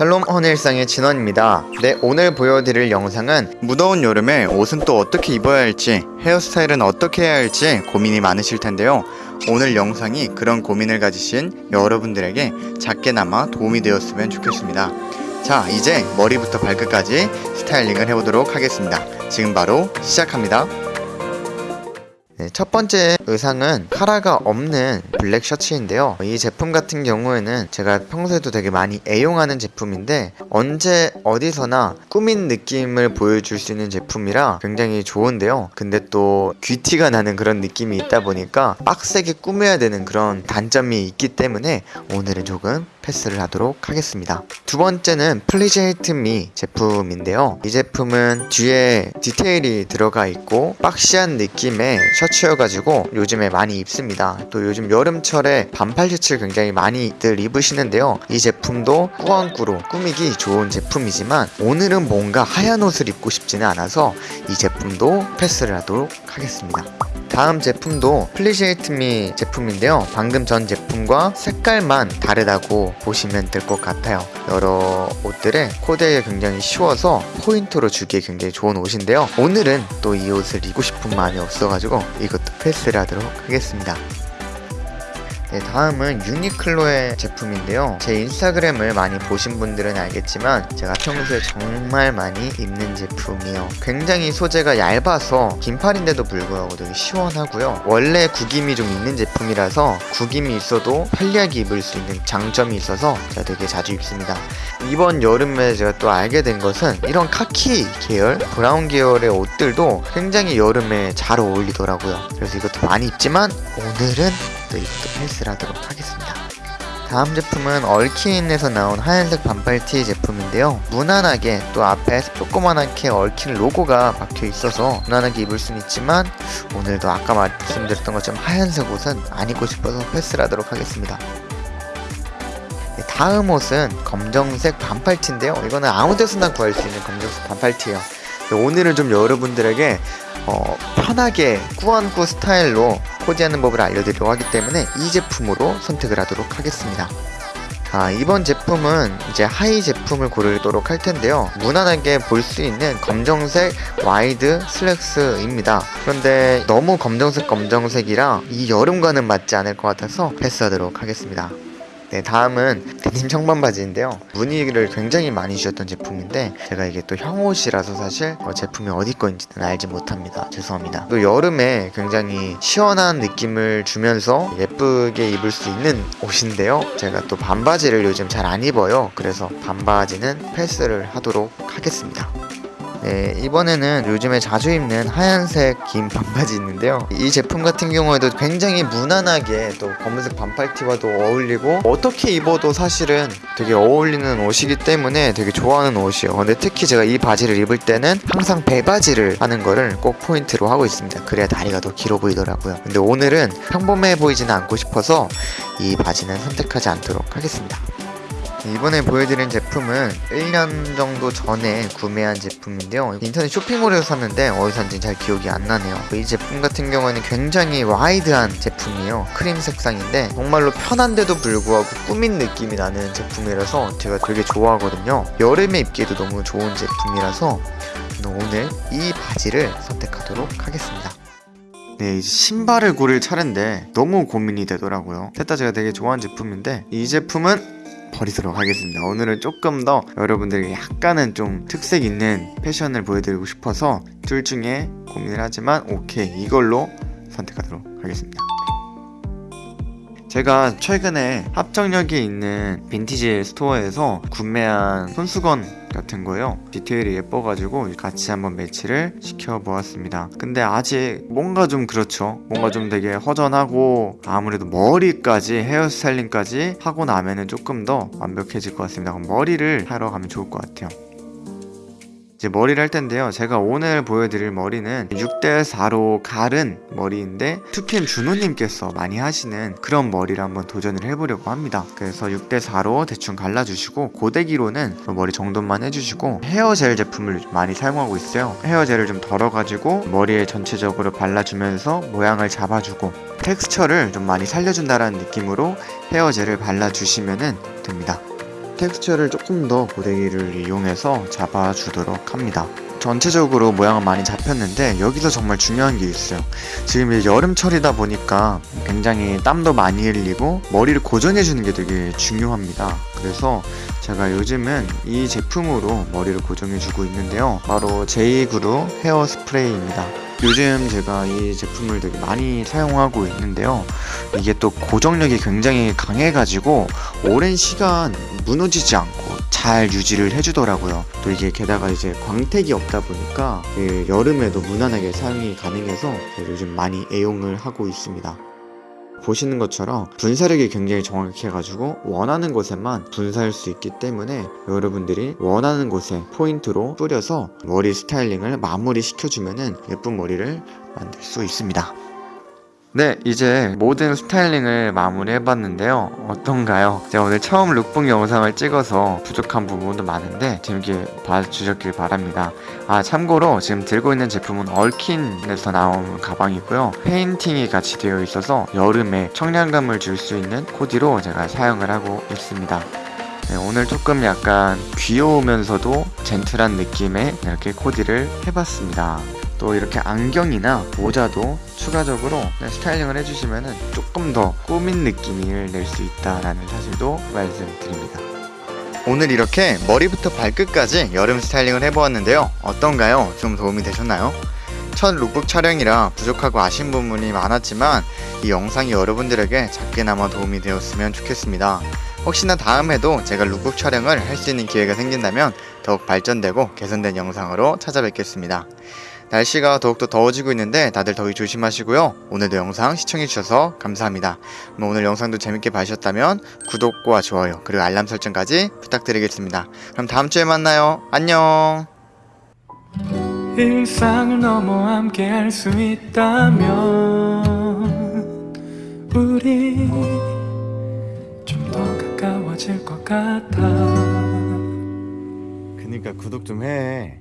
샬롬 헌일상의 진원입니다. 네, 오늘 보여드릴 영상은 무더운 여름에 옷은 또 어떻게 입어야 할지, 헤어스타일은 어떻게 해야 할지 고민이 많으실 텐데요. 오늘 영상이 그런 고민을 가지신 여러분들에게 작게나마 도움이 되었으면 좋겠습니다. 자, 이제 머리부터 발끝까지 스타일링을 해보도록 하겠습니다. 지금 바로 시작합니다. 네, 첫 번째 의상은 카라가 없는 블랙 셔츠인데요. 이 제품 같은 경우에는 제가 평소에도 되게 많이 애용하는 제품인데 언제 어디서나 꾸민 느낌을 보여줄 수 있는 제품이라 굉장히 좋은데요. 근데 또 귀티가 나는 그런 느낌이 있다 보니까 빡세게 꾸며야 되는 그런 단점이 있기 때문에 오늘은 조금 패스를 하도록 하겠습니다. 두 번째는 Me 제품인데요. 이 제품은 뒤에 디테일이 들어가 있고 박시한 느낌의 셔츠여가지고 요즘에 많이 입습니다. 또 요즘 여름철에 반팔 셔츠를 굉장히 많이들 입으시는데요. 이 제품도 꾸안꾸로 꾸미기 좋은 제품이지만 오늘은 뭔가 하얀 옷을 입고 싶지는 않아서 이 제품도 패스를 하도록 하겠습니다. 다음 제품도 플리시에이트미 제품인데요. 방금 전 제품과 색깔만 다르다고 보시면 될 것 같아요. 여러 옷들에 코디에 굉장히 쉬워서 포인트로 주기에 굉장히 좋은 옷인데요. 오늘은 또 이 옷을 입고 싶은 마음이 없어가지고 이것도 패스를 하도록 하겠습니다. 네, 다음은 유니클로의 제품인데요. 제 인스타그램을 많이 보신 분들은 알겠지만 제가 평소에 정말 많이 입는 제품이에요. 굉장히 소재가 얇아서 긴팔인데도 불구하고 되게 시원하고요. 원래 구김이 좀 있는 제품이라서 구김이 있어도 편리하게 입을 수 있는 장점이 있어서 제가 되게 자주 입습니다. 이번 여름에 제가 또 알게 된 것은 이런 카키 계열, 브라운 계열의 옷들도 굉장히 여름에 잘 어울리더라고요. 그래서 이것도 많이 입지만 오늘은 또 이것도 패스를 하도록 하겠습니다. 다음 제품은 얼킨에서 나온 하얀색 반팔티 제품인데요. 무난하게 또 앞에 조그만하게 얼킨 로고가 박혀 있어서 무난하게 입을 수는 있지만 오늘도 아까 말씀드렸던 것처럼 하얀색 옷은 안 입고 싶어서 패스를 하도록 하겠습니다. 네, 다음 옷은 검정색 반팔티인데요. 이거는 아무 데서나 구할 수 있는 검정색 반팔티예요. 오늘은 좀 여러분들에게 어, 편하게 꾸안꾸 스타일로 코디하는 법을 알려드리려고 하기 때문에 이 제품으로 선택을 하도록 하겠습니다. 아, 이번 제품은 이제 하의 제품을 고르도록 할 텐데요. 무난하게 볼 수 있는 검정색 와이드 슬랙스입니다. 그런데 너무 검정색 검정색이라 이 여름과는 맞지 않을 것 같아서 패스하도록 하겠습니다. 네, 다음은 데님 청반 바지인데요. 문의를 굉장히 많이 주셨던 제품인데 제가 이게 또 형옷이라서 사실 어, 제품이 어디 건지는 알지 못합니다. 죄송합니다. 또 여름에 굉장히 시원한 느낌을 주면서 예쁘게 입을 수 있는 옷인데요. 제가 또 반바지를 요즘 잘 안 입어요. 그래서 반바지는 패스를 하도록 하겠습니다. 네, 이번에는 요즘에 자주 입는 하얀색 긴 반바지 있는데요. 이 제품 같은 경우에도 굉장히 무난하게 또 검은색 반팔티와도 어울리고 어떻게 입어도 사실은 되게 어울리는 옷이기 때문에 되게 좋아하는 옷이에요. 근데 특히 제가 이 바지를 입을 때는 항상 배바지를 하는 거를 꼭 포인트로 하고 있습니다. 그래야 다리가 더 길어 보이더라고요. 근데 오늘은 평범해 보이지는 않고 싶어서 이 바지는 선택하지 않도록 하겠습니다. 이번에 보여드린 제품은 1년 정도 전에 구매한 제품인데요. 인터넷 쇼핑몰에서 샀는데 어디서 샀는지 잘 기억이 안 나네요. 이 제품 같은 경우에는 굉장히 와이드한 제품이에요. 크림 색상인데 정말로 편한데도 불구하고 꾸민 느낌이 나는 제품이라서 제가 되게 좋아하거든요. 여름에 입기에도 너무 좋은 제품이라서 오늘 이 바지를 선택하도록 하겠습니다. 네, 이제 신발을 고를 차례인데 너무 고민이 되더라고요. 셋 다 제가 되게 좋아하는 제품인데 이 제품은 버리도록 하겠습니다. 오늘은 조금 더 여러분들에게 약간은 좀 특색 있는 패션을 보여드리고 싶어서 둘 중에 고민을 하지만 오케이 이걸로 선택하도록 하겠습니다. 제가 최근에 합정역에 있는 빈티지 스토어에서 구매한 손수건 같은 거요. 디테일이 예뻐가지고 같이 한번 매치를 시켜보았습니다. 근데 아직 뭔가 좀 그렇죠. 뭔가 좀 되게 허전하고 아무래도 머리까지 헤어스타일링까지 하고 나면은 조금 더 완벽해질 것 같습니다. 그럼 머리를 하러 가면 좋을 것 같아요 이제 머리를 할 텐데요. 제가 오늘 보여드릴 머리는 6대4로 가른 머리인데 투캠 준호님께서 많이 하시는 그런 머리를 한번 도전을 해보려고 합니다. 그래서 6대4로 대충 갈라주시고 고데기로는 머리 정돈만 해주시고 헤어젤 제품을 많이 사용하고 있어요. 헤어젤을 좀 덜어가지고 머리에 전체적으로 발라주면서 모양을 잡아주고 텍스처를 좀 많이 살려준다라는 느낌으로 헤어젤을 발라주시면 됩니다 텍스처를 조금 더 고데기를 이용해서 잡아주도록 합니다. 전체적으로 모양은 많이 잡혔는데 여기서 정말 중요한 게 있어요. 지금 이제 여름철이다 보니까 굉장히 땀도 많이 흘리고 머리를 고정해 주는 게 되게 중요합니다. 그래서 제가 요즘은 이 제품으로 머리를 고정해 주고 있는데요. 바로 제이그루 헤어 스프레이입니다. 요즘 제가 이 제품을 되게 많이 사용하고 있는데요. 이게 또 고정력이 굉장히 강해가지고 오랜 시간 무너지지 않고 잘 유지를 해주더라고요. 또 이게 게다가 이제 광택이 없다 보니까 그 여름에도 무난하게 사용이 가능해서 요즘 많이 애용을 하고 있습니다. 보시는 것처럼 분사력이 굉장히 정확해가지고 원하는 곳에만 분사할 수 있기 때문에 여러분들이 원하는 곳에 포인트로 뿌려서 머리 스타일링을 마무리 시켜주면은 예쁜 머리를 만들 수 있습니다. 네, 이제 모든 스타일링을 마무리 해봤는데요. 어떤가요? 제가 오늘 처음 룩북 영상을 찍어서 부족한 부분도 많은데 재밌게 봐주셨길 바랍니다. 아, 참고로 지금 들고 있는 제품은 얼킨에서 나온 가방이고요. 페인팅이 같이 되어 있어서 여름에 청량감을 줄 수 있는 코디로 제가 사용을 하고 있습니다. 네, 오늘 조금 약간 귀여우면서도 젠틀한 느낌의 이렇게 코디를 해봤습니다. 또 이렇게 안경이나 모자도 추가적으로 네, 스타일링을 해주시면 조금 더 꾸민 느낌을 낼 수 있다라는 사실도 말씀드립니다. 오늘 이렇게 머리부터 발끝까지 여름 스타일링을 해보았는데요. 어떤가요? 좀 도움이 되셨나요? 첫 룩북 촬영이라 부족하고 아쉬운 부분이 많았지만 이 영상이 여러분들에게 작게나마 도움이 되었으면 좋겠습니다. 혹시나 다음에도 제가 룩북 촬영을 할 수 있는 기회가 생긴다면 더욱 발전되고 개선된 영상으로 찾아뵙겠습니다. 날씨가 더욱더 더워지고 있는데 다들 더위 조심하시고요. 오늘도 영상 시청해주셔서 감사합니다. 그럼 오늘 영상도 재밌게 봐주셨다면 구독과 좋아요 그리고 알람 설정까지 부탁드리겠습니다. 그럼 다음주에 만나요. 안녕 일상을 넘어 함께 할 수 있다면 우리 좀 더 가까워질 것 같아 그니까 구독 좀 해.